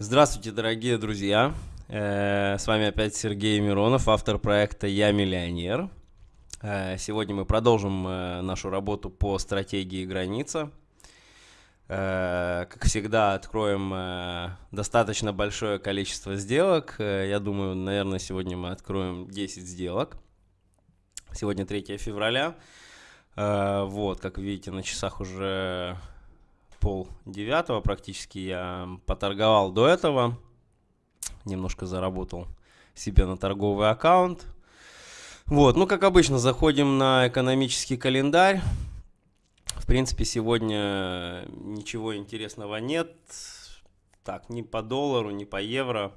Здравствуйте, дорогие друзья! Э, с вами опять Сергей Миронов, автор проекта «Я миллионер». Э, сегодня мы продолжим э, нашу работу по стратегии «Граница». Как всегда, откроем достаточно большое количество сделок. Я думаю, наверное, сегодня мы откроем 10 сделок. Сегодня 3 февраля. Вот, как видите, на часах уже пол девятого практически я поторговал до этого. Немножко заработал себе на торговый аккаунт. Вот, ну как обычно, заходим на экономический календарь. В принципе, сегодня ничего интересного нет. Так, ни по доллару, ни по евро.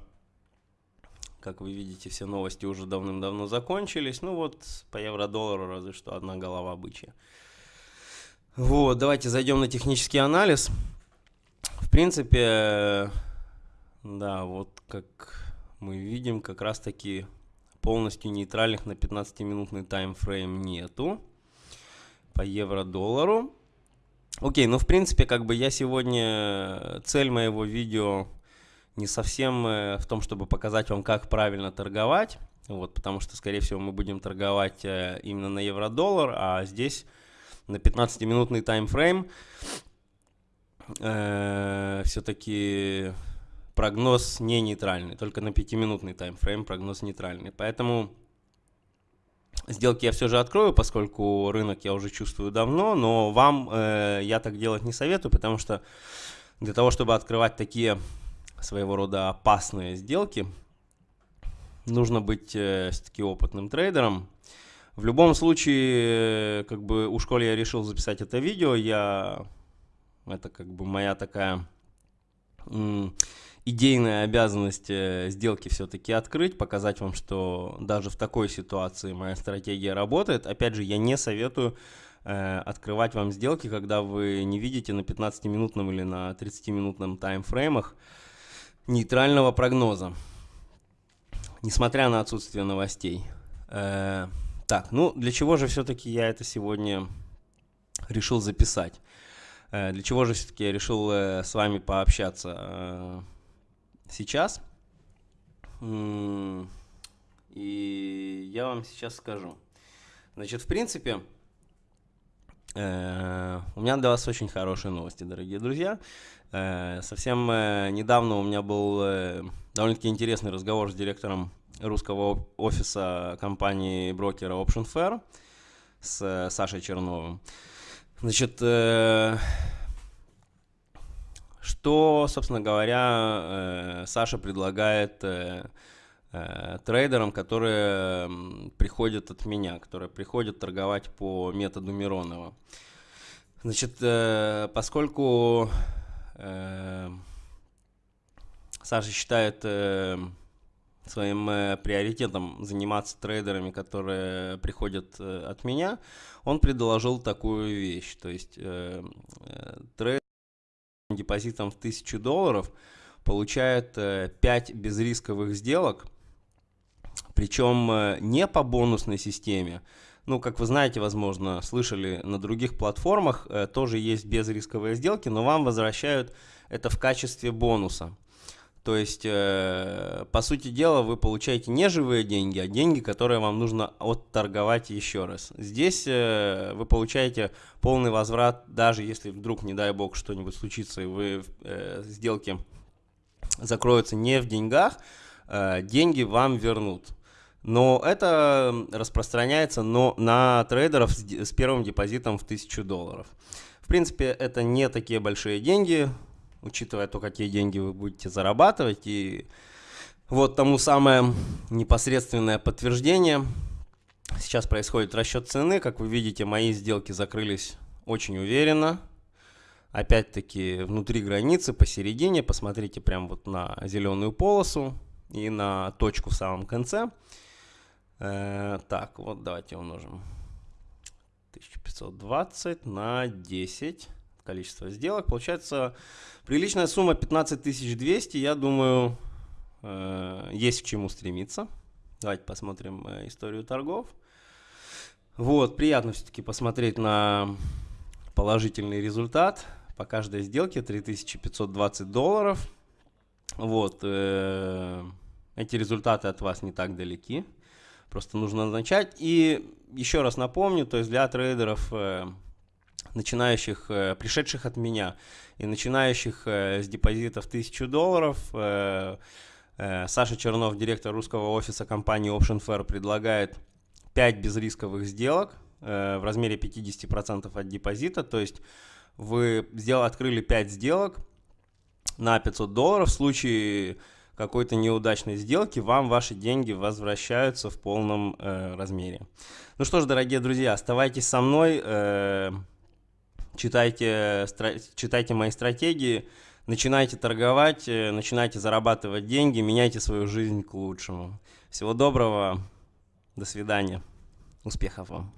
Как вы видите, все новости уже давным-давно закончились. Ну вот, по евро-доллару разве что одна голова бычья. Вот, давайте зайдем на технический анализ. В принципе, да, вот как мы видим, как раз таки полностью нейтральных на 15-минутный таймфрейм нету по евро-доллару. Окей, ну в принципе, как бы я сегодня, цель моего видео не совсем э, в том, чтобы показать вам, как правильно торговать, вот, потому что, скорее всего, мы будем торговать э, именно на евро-доллар, а здесь на 15-минутный таймфрейм. Э, Все-таки прогноз не нейтральный, только на 5-минутный таймфрейм прогноз нейтральный. Поэтому сделки я все же открою, поскольку рынок я уже чувствую давно, но вам э, я так делать не советую, потому что для того, чтобы открывать такие своего рода опасные сделки, нужно быть э, все-таки опытным трейдером. В любом случае, как бы у школы я решил записать это видео, я это как бы моя такая идейная обязанность э, сделки все-таки открыть, показать вам, что даже в такой ситуации моя стратегия работает. Опять же, я не советую э, открывать вам сделки, когда вы не видите на 15-минутном или на 30-минутном таймфреймах нейтрального прогноза, несмотря на отсутствие новостей. Э, так, ну для чего же все-таки я это сегодня решил записать? Э, для чего же все-таки я решил э, с вами пообщаться э, сейчас? И я вам сейчас скажу. Значит, в принципе, у меня для вас очень хорошие новости, дорогие друзья. Совсем недавно у меня был довольно-таки интересный разговор с директором русского офиса компании брокера Option Fair с э, Сашей Черновым. Значит, э, что, собственно говоря, э, Саша предлагает трейдерам, которые приходят от меня, которые приходят торговать по методу Миронова. Значит, поскольку Саша считает своим э, приоритетом заниматься трейдерами, которые приходят э, от меня, он предложил такую вещь. То есть э, э, трейдер депозитом в 1000 долларов получает э, 5 безрисковых сделок, причем э, не по бонусной системе. Ну, как вы знаете, возможно, слышали на других платформах, э, тоже есть безрисковые сделки, но вам возвращают это в качестве бонуса. То есть, э, по сути дела, вы получаете не живые деньги, а деньги, которые вам нужно отторговать еще раз. Здесь э, вы получаете полный возврат, даже если вдруг, не дай бог, что-нибудь случится, и вы э, сделки закроются не в деньгах, деньги вам вернут. Но это распространяется но на трейдеров с, с первым депозитом в 1000 долларов. В принципе, это не такие большие деньги, учитывая то, какие деньги вы будете зарабатывать. И вот тому самое непосредственное подтверждение. Сейчас происходит расчет цены. Как вы видите, мои сделки закрылись очень уверенно. Опять-таки внутри границы, посередине. Посмотрите прям вот на зеленую полосу и на точку в самом конце. Э, так, вот давайте умножим. 1520 на 10 количество сделок. Получается приличная сумма 15 200. Я думаю, э, есть к чему стремиться. Давайте посмотрим э, историю торгов. Вот, приятно все-таки посмотреть на положительный результат. По каждой сделке 3520 долларов. Вот. Э, эти результаты от вас не так далеки. Просто нужно начать. И еще раз напомню, то есть для трейдеров, начинающих, э, пришедших от меня и начинающих с депозитов 1000 долларов, Саша Чернов, директор русского офиса компании Option Fair, предлагает 5 безрисковых сделок в размере 50% от депозита. То есть вы сделали, открыли 5 сделок на 500 долларов. В случае какой-то неудачной сделки вам ваши деньги возвращаются в полном э, размере. Ну что ж, дорогие друзья, оставайтесь со мной, э, читайте, читайте мои стратегии, начинайте торговать, э, начинайте зарабатывать деньги, меняйте свою жизнь к лучшему. Всего доброго, до свидания, успехов вам.